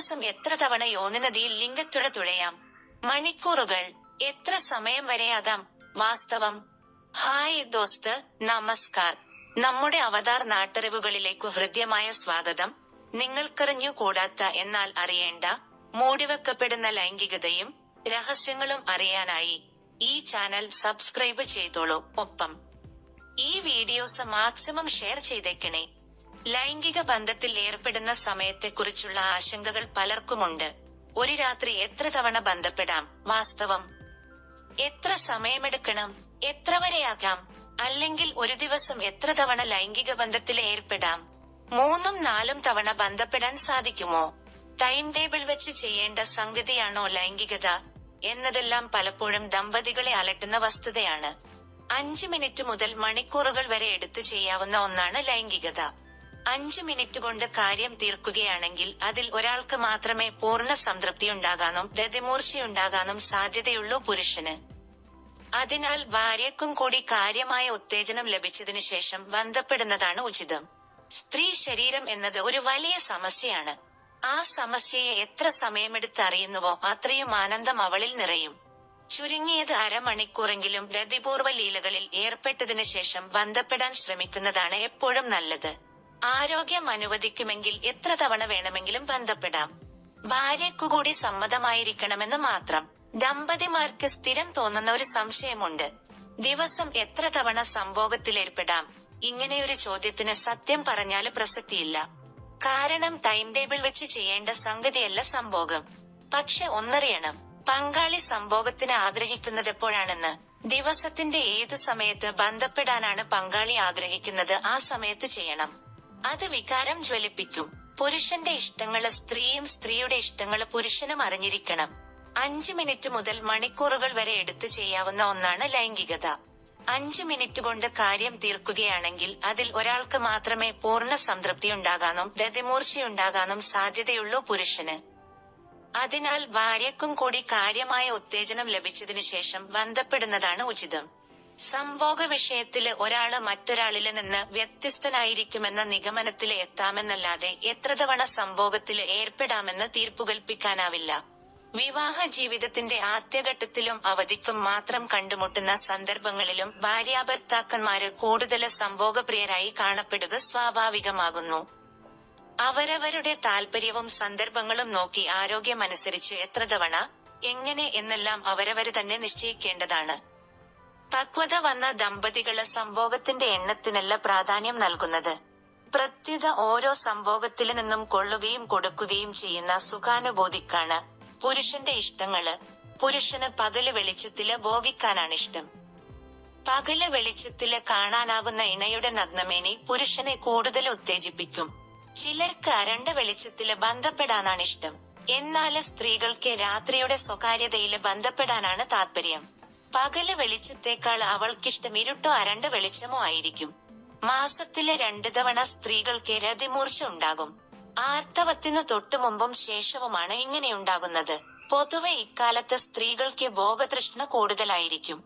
ദിവസം എത്ര തവണ യോനിനദിയിൽ ലിംഗത്തുഴ തുഴയാം? മണിക്കൂറുകൾ. എത്ര സമയം വരെയാകാം വാസ്തവം. ഹായ് ദോസ്ത് നമസ്കാർ. നമ്മുടെ അവതാർ നാട്ടറിവുകളിലേക്കു ഹൃദ്യമായ സ്വാഗതം. നിങ്ങൾക്കറിഞ്ഞു കൂടാത്ത എന്നാൽ അറിയേണ്ട മൂടിവെക്കപ്പെടുന്ന ലൈംഗികതയും രഹസ്യങ്ങളും അറിയാനായി ഈ ചാനൽ സബ്സ്ക്രൈബ് ചെയ്തോളൂ. ഒപ്പം ഈ വീഡിയോസ് മാക്സിമം ഷെയർ ചെയ്തേക്കണേ. ലൈംഗിക ബന്ധത്തിൽ ഏർപ്പെടുന്ന സമയത്തെക്കുറിച്ചുള്ള ആശങ്കകൾ പലർക്കുമുണ്ട്. ഒരു രാത്രി എത്ര തവണ ബന്ധപ്പെടാം? വാസ്തവം. എത്ര സമയമെടുക്കണം? എത്ര വരെയാകാം? അല്ലെങ്കിൽ ഒരു ദിവസം എത്ര തവണ ലൈംഗിക ബന്ധത്തിൽ ഏർപ്പെടാം? മൂന്നും നാലും തവണ ബന്ധപ്പെടാൻ സാധിക്കുമോ? ടൈം ടേബിൾ വെച്ച് ചെയ്യേണ്ട സംഗതിയാണോ ലൈംഗികത? എന്നതെല്ലാം പലപ്പോഴും ദമ്പതികളെ അലട്ടുന്ന വസ്തുതയാണ്. അഞ്ചു മിനിറ്റ് മുതൽ മണിക്കൂറുകൾ വരെ എടുത്തു ചെയ്യാവുന്ന ഒന്നാണ് ലൈംഗികത. അഞ്ച് മിനിറ്റ് കൊണ്ട് കാര്യം തീർക്കുകയാണെങ്കിൽ അതിൽ ഒരാൾക്ക് മാത്രമേ പൂർണ സംതൃപ്തി ഉണ്ടാകാനും രതിമൂർച്ചയുണ്ടാകാനും സാധ്യതയുള്ളൂ പുരുഷന്. അതിനാൽ ഭാര്യക്കും കൂടി കാര്യമായ ഉത്തേജനം ലഭിച്ചതിനു ശേഷം ബന്ധപ്പെടുന്നതാണ് ഉചിതം. സ്ത്രീ ശരീരം എന്നത് ഒരു വലിയ സമസ്യയാണ്. ആ സമസ്യയെ എത്ര സമയമെടുത്ത് അറിയുന്നുവോ അത്രയും ആനന്ദം അവളിൽ നിറയും. ചുരുങ്ങിയത് അരമണിക്കൂറെങ്കിലും രതിപൂർവ ലീലകളിൽ ഏർപ്പെട്ടതിനു ശേഷം ബന്ധപ്പെടാൻ ശ്രമിക്കുന്നതാണ് എപ്പോഴും നല്ലത്. ആരോഗ്യം അനുവദിക്കുമെങ്കിൽ എത്ര തവണ വേണമെങ്കിലും ബന്ധപ്പെടാം. ഭാര്യക്കുകൂടി സമ്മതമായിരിക്കണമെന്ന് മാത്രം. ദമ്പതിമാർക്ക് സ്ഥിരം തോന്നുന്ന ഒരു സംശയമുണ്ട്. ദിവസം എത്ര തവണ സംഭോഗത്തിലേർപ്പെടാം ഇങ്ങനെയൊരു ചോദ്യത്തിന് സത്യം പറഞ്ഞാൽ പ്രസക്തിയില്ല. കാരണം ടൈം ടേബിൾ വെച്ച് ചെയ്യേണ്ട സംഗതിയല്ല സംഭോഗം. പക്ഷെ ഒന്നറിയണം പങ്കാളി സംഭോഗത്തിന് ആഗ്രഹിക്കുന്നത് എപ്പോഴാണെന്ന്. ദിവസത്തിന്റെ ഏതു സമയത്ത് ബന്ധപ്പെടാനാണ് പങ്കാളി ആഗ്രഹിക്കുന്നത് ആ സമയത്ത് ചെയ്യണം. അത് വികാരം ജ്വലിപ്പിക്കും. പുരുഷന്റെ ഇഷ്ടങ്ങൾ സ്ത്രീയും സ്ത്രീയുടെ ഇഷ്ടങ്ങൾ പുരുഷനും അറിഞ്ഞിരിക്കണം. അഞ്ച് മിനിറ്റ് മുതൽ മണിക്കൂറുകൾ വരെ എടുത്തു ചെയ്യാവുന്ന ഒന്നാണ് ലൈംഗികത. അഞ്ച് മിനിറ്റ് കൊണ്ട് കാര്യം തീർക്കുകയാണെങ്കിൽ അതിൽ ഒരാൾക്ക് മാത്രമേ പൂർണ സംതൃപ്തി ഉണ്ടാകാനും രതിമൂർച്ചയുണ്ടാകാനും സാധ്യതയുള്ളൂ പുരുഷന്. അതിനാൽ ഭാര്യക്കും കൂടി കാര്യമായ ഉത്തേജനം ലഭിച്ചതിനു ശേഷം ബന്ധപ്പെടുന്നതാണ് ഉചിതം. സംഭോഗ വിഷയത്തിൽ ഒരാൾ മറ്റൊരാളിൽ നിന്ന് വ്യത്യസ്തനായിരിക്കുമെന്ന നിഗമനത്തിൽ എത്താമെന്നല്ലാതെ എത്ര തവണ സംഭോഗത്തിൽ ഏർപ്പെടാമെന്ന് തീർപ്പുകൽപ്പിക്കാനാവില്ല. വിവാഹ ജീവിതത്തിന്റെ ആദ്യഘട്ടത്തിലും അവധിക്കും മാത്രം കണ്ടുമുട്ടുന്ന സന്ദർഭങ്ങളിലും ഭാര്യാഭർത്താക്കന്മാര് കൂടുതൽ സംഭോഗപ്രിയരായി കാണപ്പെടുക സ്വാഭാവികമാകുന്നു. അവരവരുടെ താല്പര്യവും സന്ദർഭങ്ങളും നോക്കി ആരോഗ്യമനുസരിച്ച് എത്ര തവണ എങ്ങനെ എന്നെല്ലാം അവരവര് തന്നെ നിശ്ചയിക്കേണ്ടതാണ്. പക്വത വന്ന ദമ്പതികൾ സംഭോഗത്തിന്റെ എണ്ണത്തിനല്ല പ്രാധാന്യം നൽകുന്നത്. പ്രത്യുത ഓരോ സംഭോഗത്തിൽ നിന്നും കൊള്ളുകയും കൊടുക്കുകയും ചെയ്യുന്ന സുഖാനുഭൂതിക്കാണ് പുരുഷന്റെ ഇഷ്ടങ്ങൾ. പുരുഷന് പകൽ വെളിച്ചത്തിൽ ഭോഗിക്കാനാണ് ഇഷ്ടം. പകൽ വെളിച്ചത്തിൽ കാണാനാകുന്ന ഇണയുടെ നഗ്നമേനി പുരുഷനെ കൂടുതൽ ഉത്തേജിപ്പിക്കും. ചിലർക്ക് അരണ്ട വെളിച്ചത്തിൽ ബന്ധപ്പെടാനാണ് ഇഷ്ടം. എന്നാൽ സ്ത്രീകൾക്ക് രാത്രിയുടെ സ്വകാര്യതയിൽ ബന്ധപ്പെടാനാണ് താല്പര്യം പകൽ വെളിച്ചത്തേക്കാൾ അവൾക്കിഷ്ടം ഇരുട്ടോ അരണ്ട വെളിച്ചമോ ആയിരിക്കും. മാസത്തിലെ രണ്ടു തവണ സ്ത്രീകൾക്ക് രതിമൂർച്ച ഉണ്ടാകും. ആർത്തവത്തിന് തൊട്ടു മുമ്പും ശേഷവുമാണ് ഇങ്ങനെയുണ്ടാകുന്നത് പൊതുവെ ഇക്കാലത്ത് സ്ത്രീകൾക്ക് ഭോഗതൃഷ്ണ കൂടുതലായിരിക്കും.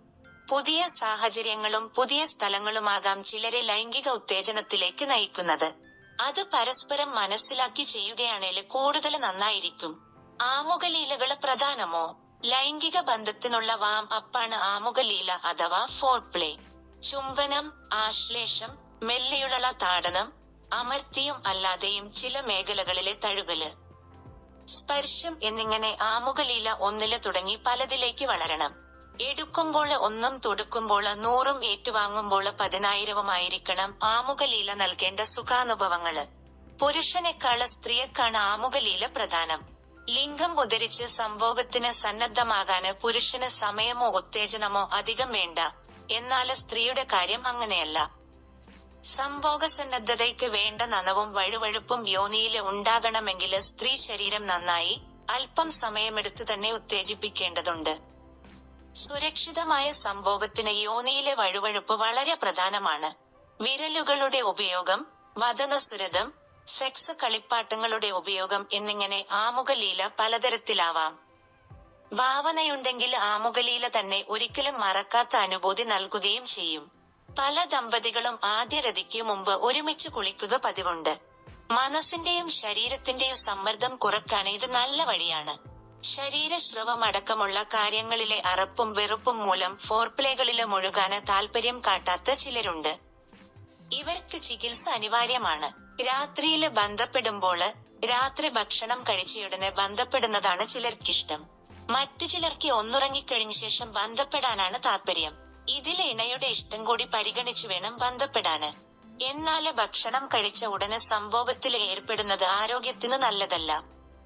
പുതിയ സാഹചര്യങ്ങളും പുതിയ സ്ഥലങ്ങളുമാകാം ചിലരെ ലൈംഗിക ഉത്തേജനത്തിലേക്ക് നയിക്കുന്നത്. അത് പരസ്പരം മനസ്സിലാക്കി ചെയ്യുകയാണെങ്കിൽ കൂടുതൽ നന്നായിരിക്കും. ആമുഖലീലകൾ പ്രധാനമോ? ലൈംഗിക ബന്ധത്തിനുള്ള വാം അപ്പാണ് ആമുഖലീല അഥവാ ഫോർ പ്ലേ ചുംബനം ആശ്ലേഷം മെല്ലെയുള്ള താടനം അമർത്തിയും അല്ലാതെയും ചില മേഖലകളിലെ തഴുകൽ. സ്പർശം എന്നിങ്ങനെ ആമുഖലീല ഒന്നിൽ തുടങ്ങി പലതിലേക്ക് വളരണം. എടുക്കുമ്പോൾ ഒന്നും തൊടുക്കുമ്പോൾ നൂറും ഏറ്റുവാങ്ങുമ്പോൾ പതിനായിരവുമായിരിക്കണം ആമുഖലീല നൽകേണ്ട സുഖാനുഭവങ്ങൾ. പുരുഷനേക്കാൾ സ്ത്രീയെക്കാണ് ആമുഖലീല പ്രധാനം. ലിംഗം ഉദരിച്ച് സംഭോഗത്തിന് സന്നദ്ധമാകാന് പുരുഷന് സമയമോ ഉത്തേജനമോ അധികം വേണ്ട. എന്നാൽ സ്ത്രീയുടെ കാര്യം അങ്ങനെയല്ല. സംഭോഗ സന്നദ്ധതയ്ക്ക് വേണ്ട നനവും വഴുവഴുപ്പും യോനിയിൽ ഉണ്ടാകണമെങ്കിൽ സ്ത്രീ ശരീരം നന്നായി അല്പം സമയമെടുത്ത് തന്നെ ഉത്തേജിപ്പിക്കേണ്ടതുണ്ട്. സുരക്ഷിതമായ സംഭോഗത്തിന് യോനിയിലെ വഴുവഴുപ്പ് വളരെ പ്രധാനമാണ്. വിരലുകളുടെ ഉപയോഗം വദനസുരതം സെക്സ് കളിപ്പാട്ടങ്ങളുടെ ഉപയോഗം എന്നിങ്ങനെ ആമുഖലീല പലതരത്തിലാവാം. ഭാവനയുണ്ടെങ്കിൽ ആമുഖലീല തന്നെ ഒരിക്കലും മറക്കാത്ത അനുഭൂതി നൽകുകയും ചെയ്യും. പല ദമ്പതികളും ആദ്യ രതിക്കു മുമ്പ് ഒരുമിച്ച് കുളിക്കുക പതിവുണ്ട്. മനസ്സിന്റെയും ശരീരത്തിന്റെയും സമ്മർദ്ദം കുറയ്ക്കാൻ ഇത് നല്ല വഴിയാണ്. ശരീരശ്രവം അടക്കമുള്ള കാര്യങ്ങളിലെ അറപ്പും വെറുപ്പും മൂലം ഫോർപ്ലേകളിലെ മുഴുകാന് താല്പര്യം കാട്ടാത്ത ചിലരുണ്ട്. ഇവർക്ക് ചികിത്സ അനിവാര്യമാണ്. രാത്രിയിൽ ബന്ധപ്പെടുമ്പോൾ രാത്രി ഭക്ഷണം കഴിച്ചയുടനെ ബന്ധപ്പെടുന്നതാണ് ചിലർക്കിഷ്ടം. മറ്റു ചിലർക്ക് ഒന്നുറങ്ങിക്കഴിഞ്ഞ ശേഷം ബന്ധപ്പെടാനാണ് താല്പര്യം ഇതിൽ ഇണയുടെ ഇഷ്ടം കൂടി പരിഗണിച്ചു വേണം ബന്ധപ്പെടാന്. എന്നാൽ ഭക്ഷണം കഴിച്ച ഉടനെ സംഭവത്തിൽ ഏർപ്പെടുന്നത് ആരോഗ്യത്തിന് നല്ലതല്ല.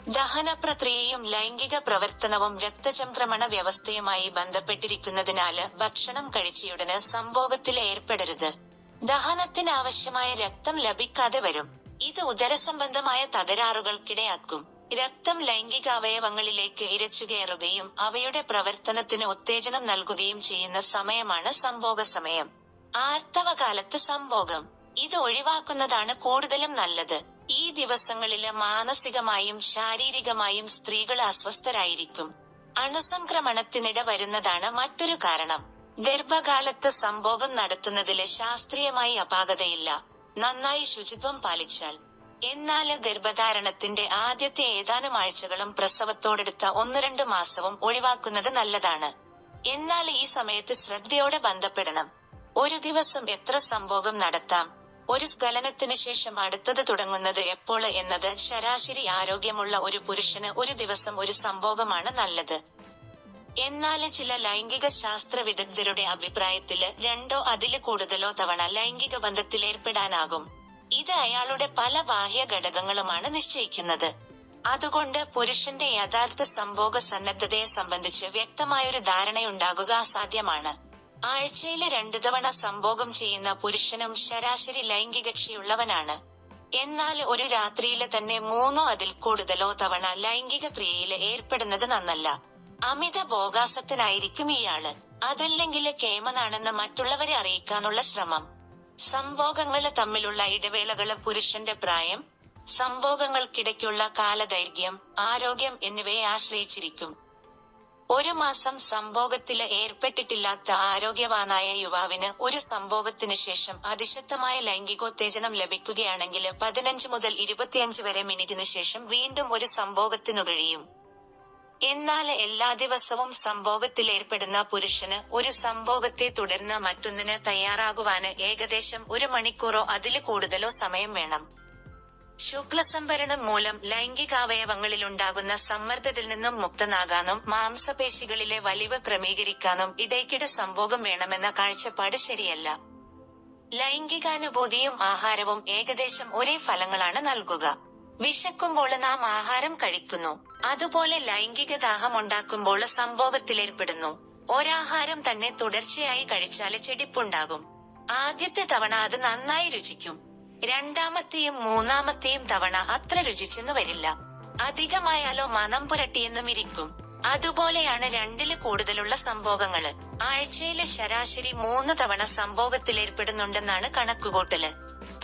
ദഹന പ്രക്രിയയും ലൈംഗിക പ്രവർത്തനവും രക്തചംക്രമണ വ്യവസ്ഥയുമായി ബന്ധപ്പെട്ടിരിക്കുന്നതിനാല് ഭക്ഷണം കഴിച്ചയുടനെ സംഭോഗത്തിൽ ഏർപ്പെടരുത്. ദഹനത്തിന് ആവശ്യമായ രക്തം ലഭിക്കാതെ വരും. ഇത് ഉദരസംബന്ധമായ തകരാറുകൾക്കിടയാക്കും. രക്തം ലൈംഗിക അവയവങ്ങളിലേക്ക് ഇരച്ചുകയറുകയും അവയുടെ പ്രവർത്തനത്തിന് ഉത്തേജനം നൽകുകയും ചെയ്യുന്ന സമയമാണ് സംഭോഗ സമയം. ആർത്തവകാലത്ത് സംഭോഗം. ഇത് ഒഴിവാക്കുന്നതാണ് കൂടുതലും നല്ലത്. ഈ ദിവസങ്ങളിൽ മാനസികമായും ശാരീരികമായും സ്ത്രീകൾ അസ്വസ്ഥരായിരിക്കും. അണുസംക്രമണത്തിനിട വരുന്നതാണ് മറ്റൊരു കാരണം. ഗർഭകാലത്ത് സംഭോഗം നടത്തുന്നതിൽ ശാസ്ത്രീയമായി അപാകതയില്ല. നന്നായി ശുചിത്വം പാലിച്ചാൽ. എന്നാൽ ഗർഭധാരണത്തിന്റെ ആദ്യത്തെ ഏതാനും ആഴ്ചകളും പ്രസവത്തോടെടുത്ത ഒന്ന് രണ്ട് മാസവും ഒഴിവാക്കുന്നത് നല്ലതാണ്. എന്നാൽ ഈ സമയത്ത് ശ്രദ്ധയോടെ ബന്ധപ്പെടണം. ഒരു ദിവസം എത്ര സംഭോഗം നടത്താം? ഒരു സ്ഖലനത്തിന് ശേഷം അടുത്തത് തുടങ്ങുന്നത് എപ്പോൾ എന്നത് ശരാശരി ആരോഗ്യമുള്ള ഒരു പുരുഷന് ഒരു ദിവസം ഒരു സംഭോഗമാണ് നല്ലത്. എന്നാൽ ചില ലൈംഗിക ശാസ്ത്ര വിദഗ്ധരുടെ അഭിപ്രായത്തിൽ രണ്ടോ അതിൽ കൂടുതലോ തവണ ലൈംഗിക ബന്ധത്തിലേർപ്പെടാനാകും ഇത് അയാളുടെ പല ബാഹ്യ ഘടകങ്ങളുമാണ് നിശ്ചയിക്കുന്നത്. അതുകൊണ്ട് പുരുഷന്റെ യഥാർത്ഥ സംഭോഗ സന്നദ്ധതയെ സംബന്ധിച്ച് വ്യക്തമായൊരു ധാരണയുണ്ടാകുക അസാധ്യമാണ്. ആഴ്ചയിൽ രണ്ടു തവണ സംഭോഗം ചെയ്യുന്ന പുരുഷനും ശരാശരി ലൈംഗികക്ഷിയുള്ളവനാണ്. എന്നാൽ ഒരു രാത്രിയിൽ തന്നെ മൂന്നോ അതിൽ കൂടുതലോ തവണ ലൈംഗിക ക്രിയയിൽ ഏർപ്പെടുന്നത് നന്നല്ല. അമിത ഭോഗാസത്തിനായിരിക്കും ഇയാൾ. അതല്ലെങ്കിൽ കേമനാണെന്ന് മറ്റുള്ളവരെ അറിയിക്കാനുള്ള ശ്രമം. സംഭോഗങ്ങൾ തമ്മിലുള്ള ഇടവേളകൾ പുരുഷന്റെ പ്രായം സംഭോഗങ്ങൾക്കിടയ്ക്കുള്ള കാലദൈർഘ്യം ആരോഗ്യം എന്നിവയെ ആശ്രയിച്ചിരിക്കും. ഒരു മാസം സംഭോഗത്തിൽ ഏർപ്പെട്ടിട്ടില്ലാത്ത ആരോഗ്യവാനായ യുവാവിന് ഒരു സംഭോഗത്തിന് ശേഷം അതിശക്തമായ ലൈംഗികോത്തേജനം ലഭിക്കുകയാണെങ്കിൽ പതിനഞ്ച് മുതൽ ഇരുപത്തിയഞ്ച് വരെ മിനിറ്റിന് ശേഷം വീണ്ടും ഒരു സംഭോഗത്തിനു കഴിയും. എന്നാൽ എല്ലാ ദിവസവും സംഭോഗത്തിൽ ഏർപ്പെടുന്ന പുരുഷന് ഒരു സംഭോഗത്തെ തുടർന്ന് മറ്റൊന്നിന് തയ്യാറാകുവാന് ഏകദേശം ഒരു മണിക്കൂറോ അതിൽ കൂടുതലോ സമയം വേണം. ശുക്ലസംഭരണം മൂലം ലൈംഗികാവയവങ്ങളിലുണ്ടാകുന്ന സമ്മർദ്ദത്തിൽ നിന്നും മുക്തനാകാനും മാംസപേശികളിലെ വലിവ് ക്രമീകരിക്കാനും ഇടയ്ക്കിടെ സംഭോഗം വേണമെന്ന കാഴ്ചപ്പാട് ശരിയല്ല. ലൈംഗികാനുഭൂതിയും ആഹാരവും ഏകദേശം ഒരേ ഫലങ്ങളാണ് നൽകുക. വിശക്കുമ്പോൾ നാം ആഹാരം കഴിക്കുന്നു. അതുപോലെ ലൈംഗിക ദാഹം ഉണ്ടാക്കുമ്പോൾ സംഭവത്തിലേർപ്പെടുന്നു ഒരാഹാരം തന്നെ തുടർച്ചയായി കഴിച്ചാൽ ചെടിപ്പുണ്ടാകും. ആദ്യത്തെ തവണ അത് നന്നായി രുചിക്കും. രണ്ടാമത്തെയും മൂന്നാമത്തെയും തവണ അത്ര രുചിച്ചെന്ന് വരില്ല. അധികമായാലോ മനം പുരട്ടിയെന്നും ഇരിക്കും. അതുപോലെയാണ് രണ്ടിൽ കൂടുതലുള്ള സംഭോഗങ്ങൾ. ആഴ്ചയിലെ ശരാശരി മൂന്ന് തവണ സംഭോഗത്തിലേർപ്പെടുന്നുണ്ടെന്നാണ് കണക്കുകൂട്ടൽ.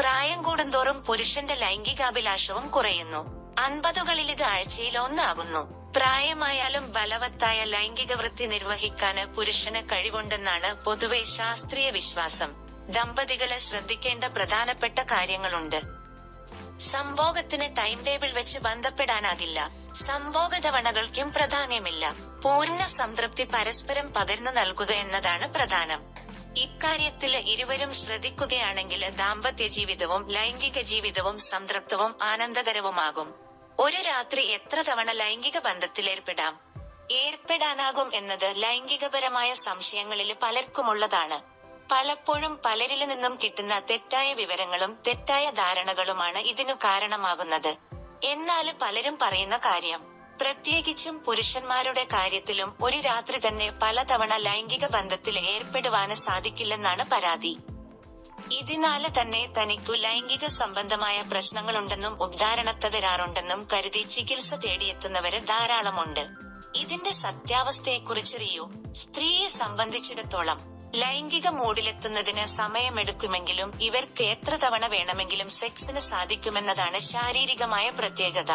പ്രായം കൂടുന്തോറും പുരുഷന്റെ ലൈംഗികാഭിലാഷവും കുറയുന്നു. അൻപതുകളിൽ ഇത് ആഴ്ചയിൽ ഒന്നാകുന്നു. പ്രായമായാലും ബലവത്തായ ലൈംഗിക വൃത്തി നിർവഹിക്കാന് പുരുഷന് കഴിവുണ്ടെന്നാണ് പൊതുവെ ശാസ്ത്രീയ വിശ്വാസം. ദമ്പതികളെ ശ്രദ്ധിക്കേണ്ട പ്രധാനപ്പെട്ട കാര്യങ്ങളുണ്ട്. സംഭോഗത്തിന് ടൈം ടേബിൾ വെച്ച് ബന്ധപ്പെടാനാകില്ല. സംഭോഗ തവണകൾക്കും പ്രാധാന്യമില്ല. പൂർണ സംതൃപ്തി പരസ്പരം പകർന്നു നൽകുക എന്നതാണ് പ്രധാനം. ഇക്കാര്യത്തിൽ ഇരുവരും ശ്രദ്ധിക്കുകയാണെങ്കിൽ ദാമ്പത്യ ജീവിതവും ലൈംഗിക ജീവിതവും സംതൃപ്തവും ആനന്ദകരവുമാകും. ഒരു രാത്രി എത്ര തവണ ലൈംഗിക ബന്ധത്തിൽ ഏർപ്പെടാം? ഏർപ്പെടാനാകും എന്നത് ലൈംഗികപരമായ സംശയങ്ങളിൽ പലർക്കുമുള്ളതാണ്. പലപ്പോഴും പലരിൽ നിന്നും കിട്ടുന്ന തെറ്റായ വിവരങ്ങളും തെറ്റായ ധാരണകളുമാണ് ഇതിനു കാരണമാകുന്നത്. എന്നാൽ പലരും പറയുന്ന കാര്യം പ്രത്യേകിച്ചും പുരുഷന്മാരുടെ കാര്യത്തിലും ഒരു രാത്രി തന്നെ പലതവണ ലൈംഗിക ബന്ധത്തിൽ ഏർപ്പെടുവാന് സാധിക്കില്ലെന്നാണ് പരാതി. ഇതിനാല് തന്നെ തനിക്കു ലൈംഗിക സംബന്ധമായ പ്രശ്നങ്ങളുണ്ടെന്നും ഉദ്ധാരണത്തകരാറുണ്ടെന്നും കരുതി ചികിത്സ തേടിയെത്തുന്നവര് ധാരാളമുണ്ട്. ഇതിന്റെ സത്യാവസ്ഥയെക്കുറിച്ചറിയൂ. സ്ത്രീയെ സംബന്ധിച്ചിടത്തോളം ലൈംഗിക മൂഡിലെത്തുന്നതിന് സമയമെടുക്കുമെങ്കിലും ഇവർക്ക് എത്ര തവണ വേണമെങ്കിലും സെക്സിന് സാധിക്കുമെന്നതാണ് ശാരീരികമായ പ്രത്യേകത.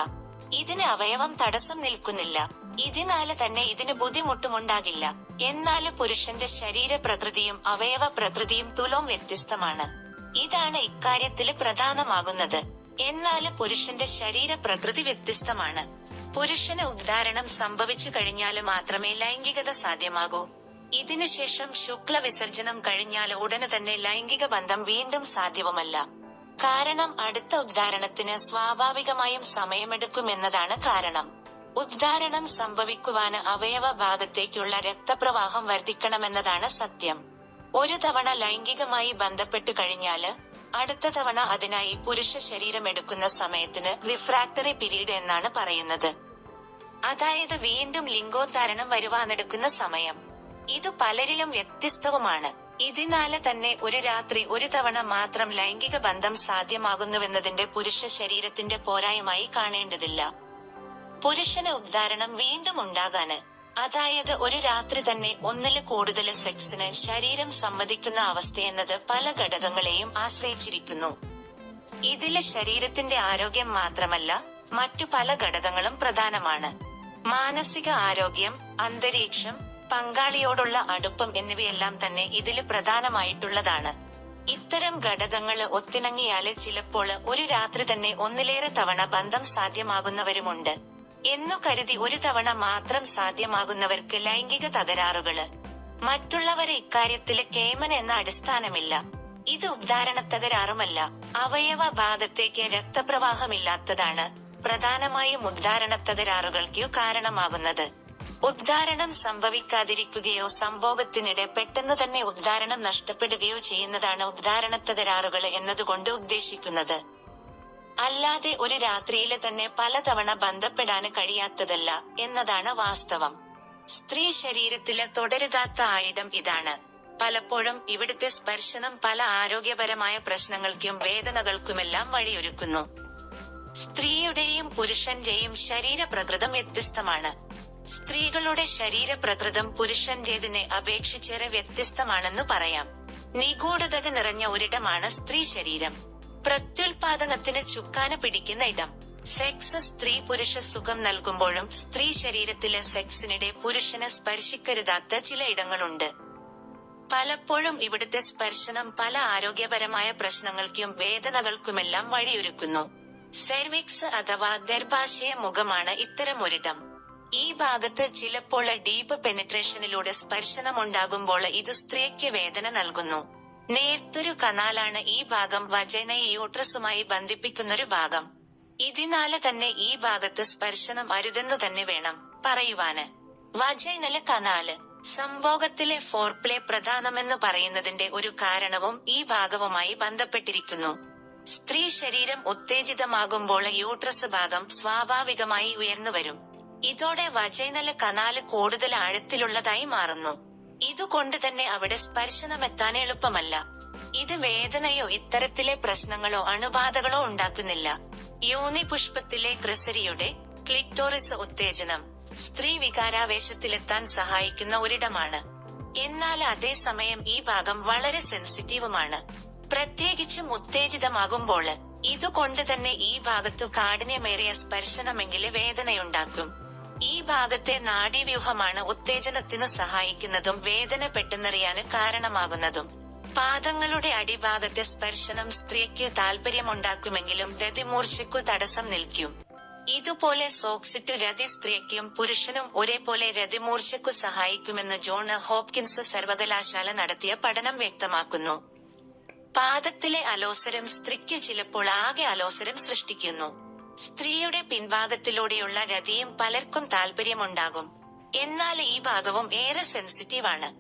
ഇതിന് അവയവം തടസ്സം നിൽക്കുന്നില്ല. ഇതിനാല് തന്നെ ഇതിന് ബുദ്ധിമുട്ടുമുണ്ടാകില്ല. എന്നാൽ പുരുഷന്റെ ശരീര പ്രകൃതിയും അവയവ പ്രകൃതിയും തുലോം വ്യത്യസ്തമാണ്. ഇതാണ് ഇക്കാര്യത്തിൽ പ്രധാനമാകുന്നത്. എന്നാൽ പുരുഷന്റെ ശരീര പ്രകൃതി വ്യത്യസ്തമാണ്. പുരുഷന് ഉദ്ധാരണം സംഭവിച്ചു കഴിഞ്ഞാൽ മാത്രമേ ലൈംഗികത സാധ്യമാകൂ. ഇതിനുശേഷം ശുക്ല വിസർജനം കഴിഞ്ഞാൽ ഉടനെ തന്നെ ലൈംഗിക ബന്ധം വീണ്ടും സാധ്യവുമല്ല കാരണം അടുത്ത ഉദ്ധാരണത്തിന് സ്വാഭാവികമായും സമയമെടുക്കുമെന്നതാണ് കാരണം. ഉദ്ധാരണം സംഭവിക്കുവാന് അവയവ ഭാഗത്തേക്കുള്ള രക്തപ്രവാഹം വർദ്ധിക്കണമെന്നതാണ് സത്യം. ഒരു തവണ ലൈംഗികമായി ബന്ധപ്പെട്ടു കഴിഞ്ഞാൽ അടുത്ത തവണ അതിനായി പുരുഷ ശരീരം എടുക്കുന്ന സമയത്തിന് റിഫ്രാക്ടറി പീരീഡ് എന്നാണ് പറയുന്നത്. അതായത് വീണ്ടും ലിംഗോദ്ധാരണം വരുവാനെടുക്കുന്ന സമയം. ഇത് പലരിലും വ്യത്യസ്തവുമാണ്. ഇതിനാല് തന്നെ ഒരു രാത്രി ഒരു തവണ മാത്രം ലൈംഗിക ബന്ധം സാധ്യമാകുന്നുവെന്നതിന്റെ പുരുഷ ശരീരത്തിന്റെ പോരായ്മയായി കാണേണ്ടതില്ല. പുരുഷന് ഉദ്ധാരണം വീണ്ടും ഉണ്ടാകാന് അതായത് ഒരു രാത്രി തന്നെ ഒന്നിൽ കൂടുതൽ സെക്സിന് ശരീരം സമ്മതിക്കുന്ന അവസ്ഥയെന്നത് പല ഘടകങ്ങളെയും ആശ്രയിച്ചിരിക്കുന്നു. ഇതിൽ ശരീരത്തിന്റെ ആരോഗ്യം മാത്രമല്ല മറ്റു പല ഘടകങ്ങളും പ്രധാനമാണ്. മാനസിക ആരോഗ്യം അന്തരീക്ഷം പങ്കാളിയോടുള്ള അടുപ്പം എന്നിവയെല്ലാം തന്നെ ഇതിൽ പ്രധാനമായിട്ടുള്ളതാണ്. ഇത്തരം ഘടകങ്ങൾ ഒത്തിണങ്ങിയാൽ ചിലപ്പോൾ ഒരു രാത്രി തന്നെ ഒന്നിലേറെ തവണ ബന്ധം സാധ്യമാകുന്നവരുമുണ്ട്. എന്നു കരുതി ഒരു തവണ മാത്രം സാധ്യമാകുന്നവർക്ക് ലൈംഗിക തകരാറുകൾ. മറ്റുള്ളവരെ ഇക്കാര്യത്തിൽ കേമൻ എന്ന അടിസ്ഥാനമില്ല. ഇത് ഉദ്ധാരണ തകരാറുമല്ല അവയവ ഭാഗത്തേക്ക് രക്തപ്രവാഹമില്ലാത്തതാണ് പ്രധാനമായും ഉദ്ധാരണ തകരാറുകൾക്ക് കാരണമാകുന്നത്. ഉദ്ധാരണം സംഭവിക്കാതിരിക്കുകയോ സംഭോഗത്തിനിടെ പെട്ടെന്ന് തന്നെ ഉദ്ധാരണം നഷ്ടപ്പെടുകയോ ചെയ്യുന്നതാണ് ഉദ്ധാരണത്തതരാറുകൾ എന്നതുകൊണ്ട് ഉദ്ദേശിക്കുന്നത്. അല്ലാതെ ഒരു രാത്രിയിലെ തന്നെ പലതവണ ബന്ധപ്പെടാന് കഴിയാത്തതല്ല എന്നതാണ് വാസ്തവം. സ്ത്രീ ശരീരത്തിലെ തുടരുതാത്ത ആയിടം ഇതാണ്. പലപ്പോഴും ഇവിടുത്തെ സ്പർശനം പല ആരോഗ്യപരമായ പ്രശ്നങ്ങൾക്കും വേദനകൾക്കുമെല്ലാം വഴിയൊരുക്കുന്നു. സ്ത്രീയുടെയും പുരുഷന്റെയും ശരീരപ്രകൃതം വ്യത്യസ്തമാണ്. സ്ത്രീകളുടെ ശരീരപ്രകൃതം പുരുഷന്റേതിനെ അപേക്ഷിച്ചേറെ വ്യത്യസ്തമാണെന്ന് പറയാം. നിഗൂഢത നിറഞ്ഞ ഒരിടമാണ് സ്ത്രീ ശരീരം. പ്രത്യുൽപാദനത്തിന് ചുക്കാന പിടിക്കുന്ന ഇടം. സെക്സ് സ്ത്രീ പുരുഷ സുഖം നൽകുമ്പോഴും സ്ത്രീ ശരീരത്തിലെ സെക്സിനിടെ പുരുഷനെ സ്പർശിക്കരുതാത്ത ചില ഇടങ്ങളുണ്ട്. പലപ്പോഴും ഇവിടുത്തെ സ്പർശനം പല ആരോഗ്യപരമായ പ്രശ്നങ്ങൾക്കും വേദനകൾക്കുമെല്ലാം വഴിയൊരുക്കുന്നു. സെർവിക്സ് അഥവാ ഗർഭാശയ മുഖമാണ് ഇത്തരം ഒരിടം ഈ ഭാഗത്ത് ചിലപ്പോൾ ഡീപ്പ് പെനിട്രേഷനിലൂടെ സ്പർശനമുണ്ടാകുമ്പോൾ ഇത് സ്ത്രീക്ക് വേദന നൽകുന്നു. നേർത്തൊരു കനാലാണ് ഈ ഭാഗം വജനയെ യൂട്രസുമായി ബന്ധിപ്പിക്കുന്നൊരു ഭാഗം. ഇതിനാല് തന്നെ ഈ ഭാഗത്ത് സ്പർശനം അരുതെന്നു തന്നെ വേണം പറയുവാന്. Vaginal canal. സംഭോഗത്തിലെ ഫോർപ്ലേ പ്രധാനമെന്ന് പറയുന്നതിന്റെ ഒരു കാരണവും ഈ ഭാഗവുമായി ബന്ധപ്പെട്ടിരിക്കുന്നു. സ്ത്രീ ശരീരം ഉത്തേജിതമാകുമ്പോൾ യൂട്രസ് ഭാഗം സ്വാഭാവികമായി ഉയർന്നു വരും ഇതോടെ വജൈനല കനാല് കൂടുതൽ ആഴത്തിലുള്ളതായി മാറുന്നു. ഇതുകൊണ്ട് തന്നെ അവിടെ സ്പർശനമെത്താൻ എളുപ്പമല്ല. ഇത് വേദനയോ ഇത്തരത്തിലെ പ്രശ്നങ്ങളോ അണുബാധകളോ ഉണ്ടാക്കുന്നില്ല. യോനി പുഷ്പത്തിലെ ക്രിസരിയുടെ ക്ലിറ്റോറിസ് ഉത്തേജനം സ്ത്രീ വികാരാവേശത്തിലെത്താൻ സഹായിക്കുന്ന ഒരിടമാണ്. എന്നാൽ അതേസമയം ഈ ഭാഗം വളരെ സെൻസിറ്റീവുമാണ്. പ്രത്യേകിച്ചും ഉത്തേജിതമാകുമ്പോൾ ഇതുകൊണ്ട് തന്നെ ഈ ഭാഗത്തു കാഠിന്യമേറിയ സ്പർശനമെങ്കിൽ വേദനയുണ്ടാക്കും. ഈ ഭാഗത്തെ നാഡീവ്യൂഹമാണ് ഉത്തേജനത്തിനു സഹായിക്കുന്നതും വേദന പെട്ടെന്നറിയാന് കാരണമാകുന്നതും. പാദങ്ങളുടെ അടിഭാഗത്തെ സ്പർശനം സ്ത്രീക്ക് താല്പര്യമുണ്ടാക്കുമെങ്കിലും രതിമൂർച്ചയ്ക്കു തടസ്സം നിൽക്കും. ഇതുപോലെ സോക്സിറ്റ് രതി സ്ത്രീക്കും പുരുഷനും ഒരേപോലെ രതിമൂർച്ചയ്ക്കു സഹായിക്കുമെന്ന് ജോൺ ഹോപ്കിൻസ് സർവകലാശാല നടത്തിയ പഠനം വ്യക്തമാക്കുന്നു. പാദത്തിലെ അലോസരം സ്ത്രീക്ക് ചിലപ്പോൾ ആകെ അലോസരം സൃഷ്ടിക്കുന്നു. സ്ത്രീയുടെ പിൻഭാഗത്തിലൂടെയുള്ള രതിയും പലർക്കും താല്പര്യമുണ്ടാകും എന്നാൽ ഈ ഭാഗവും ഏറെ സെൻസിറ്റീവ് ആണ്.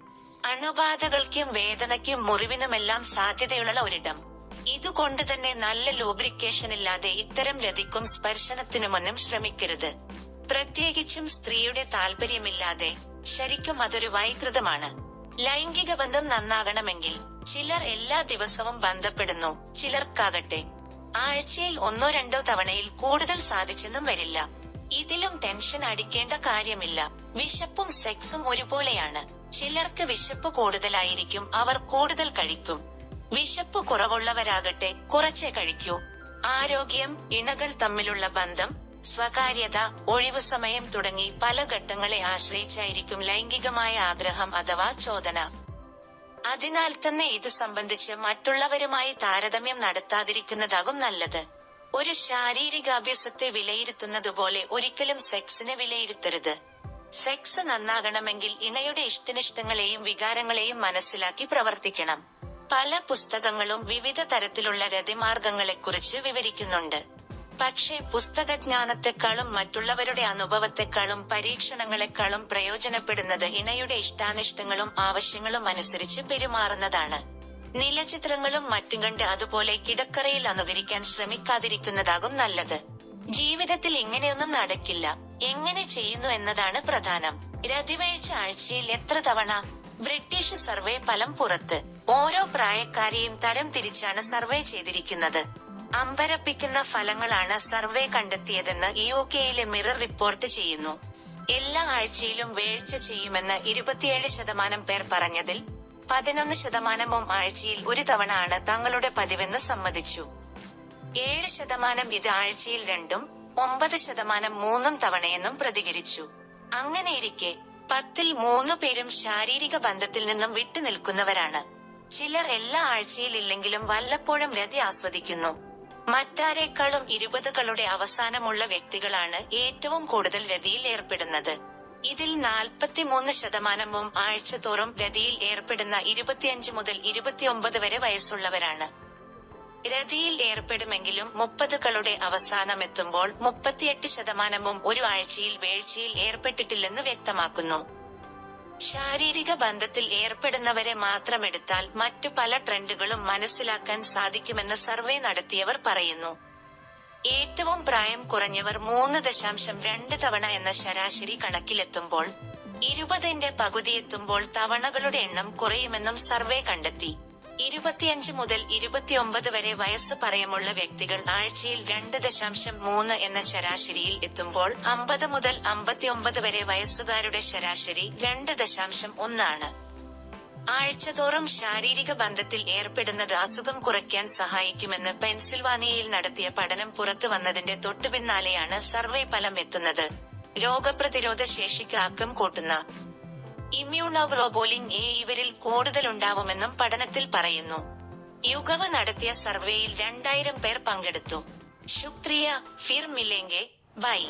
അണുബാധകൾക്കും വേദനയ്ക്കും മുറിവിനുമെല്ലാം സാധ്യതയുള്ള ഒരിടം. ഇതുകൊണ്ട് തന്നെ നല്ല ലൂബ്രിക്കേഷൻ ഇല്ലാതെ ഇത്തരം രതിക്കും സ്പർശനത്തിനുമൊന്നും ശ്രമിക്കരുത്. പ്രത്യേകിച്ചും സ്ത്രീയുടെ താല്പര്യമില്ലാതെ ശരിക്കും അതൊരു വൈകൃതമാണ്. ലൈംഗിക ബന്ധം നന്നാകണമെങ്കിൽ ചിലർ എല്ലാ ദിവസവും ബന്ധപ്പെടുന്നു. ചിലർക്കാകട്ടെ ആഴ്ചയിൽ ഒന്നോ രണ്ടോ തവണയിൽ കൂടുതൽ സാധിച്ചെന്നും വരില്ല. ഇതിലും ടെൻഷൻ അടിക്കേണ്ട കാര്യമില്ല. വിശപ്പും സെക്സും ഒരുപോലെയാണ്. ചിലർക്ക് വിശപ്പ് കൂടുതലായിരിക്കും അവർ കൂടുതൽ കഴിക്കും. വിശപ്പ് കുറവുള്ളവരാകട്ടെ കുറച്ചേ കഴിക്കൂ. ആരോഗ്യം ഇണകൾ തമ്മിലുള്ള ബന്ധം സ്വകാര്യത ഒഴിവു സമയം തുടങ്ങി പല ഘട്ടങ്ങളെ ആശ്രയിച്ചായിരിക്കും ലൈംഗികമായ ആഗ്രഹം അഥവാ ചോദന. അതിനാൽ തന്നെ ഇത് സംബന്ധിച്ച് മറ്റുള്ളവരുമായി താരതമ്യം നടത്താതിരിക്കുന്നതാകും നല്ലത്. ഒരു ശാരീരികാഭ്യാസത്തെ വിലയിരുത്തുന്നതുപോലെ ഒരിക്കലും സെക്സിനെ വിലയിരുത്തരുത്. സെക്സ് നന്നാകണമെങ്കിൽ ഇണയുടെ ഇഷ്ടനിഷ്ടങ്ങളെയും വികാരങ്ങളെയും മനസ്സിലാക്കി പ്രവർത്തിക്കണം. പല പുസ്തകങ്ങളും വിവിധ തരത്തിലുള്ള രതിമാർഗങ്ങളെക്കുറിച്ച് വിവരിക്കുന്നുണ്ട്. പക്ഷേ പുസ്തകജ്ഞാനത്തെക്കാളും മറ്റുള്ളവരുടെ അനുഭവത്തെക്കാളും പരീക്ഷണങ്ങളെക്കാളും പ്രയോജനപ്പെടുന്നത് ഇണയുടെ ഇഷ്ടാനിഷ്ടങ്ങളും ആവശ്യങ്ങളും അനുസരിച്ച് പെരുമാറുന്നതാണ്. നീലചിത്രങ്ങളും മറ്റും കണ്ട് അതുപോലെ കിടക്കറയിൽ അനുകരിക്കാൻ ശ്രമിക്കാതിരിക്കുന്നതാകും നല്ലത്. ജീവിതത്തിൽ ഇങ്ങനെയൊന്നും നടക്കില്ല. എങ്ങനെ ചെയ്യുന്നു എന്നതാണ് പ്രധാനം. രതിവേഴ്ച ആഴ്ചയിൽ എത്ര തവണ? ബ്രിട്ടീഷ് സർവേ ഫലം പുറത്ത്. ഓരോ പ്രായക്കാരെയും തരം തിരിച്ചാണ് സർവേ ചെയ്തിരിക്കുന്നത്. അമ്പരപ്പിക്കുന്ന ഫലങ്ങളാണ് സർവേ കണ്ടെത്തിയതെന്ന് യു കെയിലെ മിറർ റിപ്പോർട്ട് ചെയ്യുന്നു. എല്ലാ ആഴ്ചയിലും വേഴ്ച ചെയ്യുമെന്ന് ഇരുപത്തിയേഴ് ശതമാനം പേർ പറഞ്ഞതിൽ പതിനൊന്ന് ശതമാനവും ആഴ്ചയിൽ ഒരു തവണ ആണ് തങ്ങളുടെ പതിവെന്ന് സമ്മതിച്ചു. ഏഴ് ശതമാനം ഇത് ആഴ്ചയിൽ രണ്ടും ഒമ്പത് ശതമാനം മൂന്നും തവണയെന്നും പ്രതികരിച്ചു. അങ്ങനെയിരിക്കെ പത്തിൽ മൂന്നു പേരും ശാരീരിക ബന്ധത്തിൽ നിന്നും വിട്ടുനിൽക്കുന്നവരാണ്. ചിലർ എല്ലാ ആഴ്ചയിലില്ലെങ്കിലും വല്ലപ്പോഴും രതി ആസ്വദിക്കുന്നു. മറ്റാരേക്കാളും ഇരുപതുകളുടെ അവസാനമുള്ള വ്യക്തികളാണ് ഏറ്റവും കൂടുതൽ രതിയിൽ ഏർപ്പെടുന്നത്. ഇതിൽ നാൽപ്പത്തിമൂന്ന് ശതമാനവും ആഴ്ചതോറും രതിയിൽ ഏർപ്പെടുന്ന ഇരുപത്തിയഞ്ച് മുതൽ ഇരുപത്തിയൊമ്പത് വരെ വയസ്സുള്ളവരാണ്. രതിയിൽ ഏർപ്പെടുമെങ്കിലും മുപ്പതുകളുടെ അവസാനമെത്തുമ്പോൾ മുപ്പത്തിയെട്ട് ശതമാനവും ഒരു ആഴ്ചയിൽ വേഴ്ചയിൽ ഏർപ്പെട്ടിട്ടില്ലെന്ന് വ്യക്തമാക്കുന്നു. ശാരീരിക ബന്ധത്തിൽ ഏർപ്പെടുന്നവരെ മാത്രമെടുത്താൽ മറ്റു പല ട്രെൻഡുകളും മനസ്സിലാക്കാൻ സാധിക്കുമെന്ന് സർവേ നടത്തിയവർ പറയുന്നു. ഏറ്റവും പ്രായം കുറഞ്ഞവർ മൂന്ന് ദശാംശം രണ്ട് തവണ എന്ന ശരാശരി കണക്കിലെത്തുമ്പോൾ ഇരുപതിന്റെ പകുതിയെത്തുമ്പോൾ തവണകളുടെ എണ്ണം കുറയുമെന്നും സർവേ കണ്ടെത്തി. ഇരുപത്തിയഞ്ച് മുതൽ ഇരുപത്തിയൊമ്പത് വരെ വയസ്സ് പറയമുള്ള വ്യക്തികൾ ആഴ്ചയിൽ രണ്ട് ദശാംശം മൂന്ന് എന്ന ശരാശരിയിൽ എത്തുമ്പോൾ അമ്പത് മുതൽ അമ്പത്തിയൊമ്പത് വരെ വയസ്സുകാരുടെ ശരാശരി രണ്ട് ദശാംശം ഒന്നാണ്. ആഴ്ചതോറും ശാരീരിക ബന്ധത്തിൽ ഏർപ്പെടുന്നത് അസുഖം കുറയ്ക്കാൻ സഹായിക്കുമെന്ന് പെൻസിൽവാനിയയിൽ നടത്തിയ പഠനം പുറത്തു വന്നതിന്റെ തൊട്ടുപിന്നാലെയാണ് സർവേ ഫലം എത്തുന്നത്. രോഗപ്രതിരോധ ശേഷിക്ക് ആക്കം കൂട്ടുന്ന ഇമ്മ്യൂണോഗ്ലോബോലിൻ എ ഇവരിൽ കൂടുതലുണ്ടാവുമെന്നും പഠനത്തിൽ പറയുന്നു. യുഗവ നടത്തിയ സർവേയിൽ രണ്ടായിരം പേർ പങ്കെടുത്തു. ശുക്രിയ ഫിർ മിലേങ്കെ ബൈ.